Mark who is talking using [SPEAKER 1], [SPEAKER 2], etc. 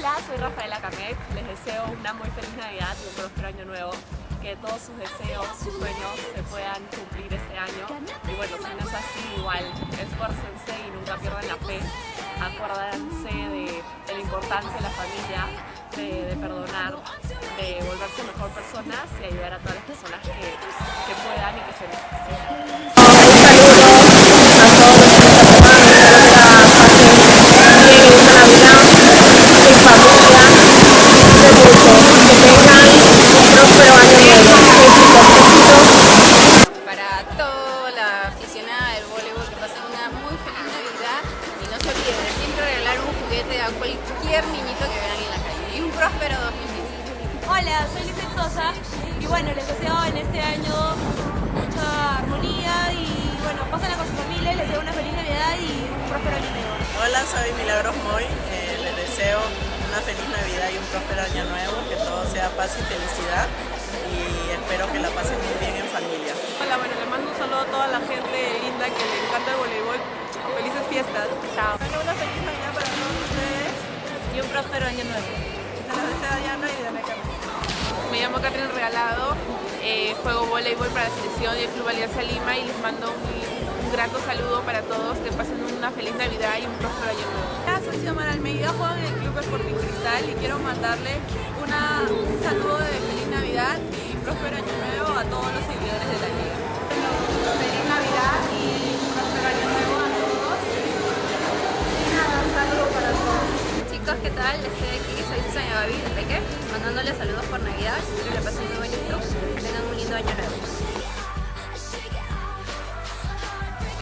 [SPEAKER 1] Hola, soy Rafaela Camet. Les deseo una muy feliz Navidad y un próspero año nuevo. Que todos sus deseos, sus sueños se puedan cumplir este año. Y bueno, si no es así, igual, esfuércense y nunca pierdan la fe. Acuérdense de, la importancia de la familia, de, de, perdonar, de volverse mejor personas y ayudar a todas las personas que, que puedan y que se necesiten.
[SPEAKER 2] A cualquier niñito que vean en la calle y un próspero 2015.
[SPEAKER 3] Hola, soy Lizeth Sosa y bueno, les deseo en este año mucha armonía y bueno, pásenla con su familia, les deseo una feliz Navidad y un próspero año nuevo.
[SPEAKER 4] Hola, soy Milagros Moy, eh, les deseo una feliz Navidad y un próspero año nuevo, que todo sea paz y felicidad y espero que la pasen muy bien en familia.
[SPEAKER 1] Hola, bueno, le mando un saludo a toda la gente linda que le encanta el voleibol. Felices fiestas. Chao.
[SPEAKER 4] Una feliz Navidad
[SPEAKER 1] Y un próspero año nuevo.
[SPEAKER 4] se Diana y Diana.
[SPEAKER 1] Me llamo Catherine Regalado, eh, juego voleibol para la selección y el Club Alianza Lima y les mando un, un grato saludo para todos, que pasen una feliz Navidad y un próspero año nuevo.
[SPEAKER 5] Soy Xiomara Almeida, juego en el Club Sporting Cristal y quiero mandarle una, un saludo
[SPEAKER 2] ¿qué tal? Estoy aquí, soy Susana Babi de Peque, mandándoles saludos por Navidad, espero que la pasen muy bonito, tengan un lindo año nuevo.